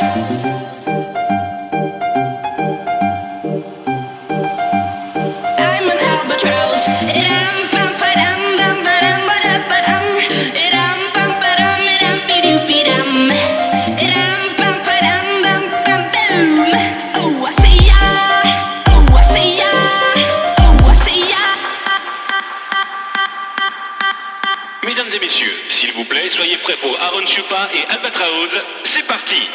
Thank you. soyez prêts pour Aaron Chupa et Albatraoz. C'est parti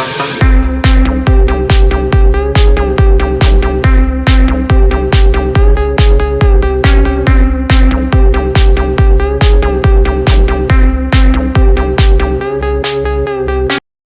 うん。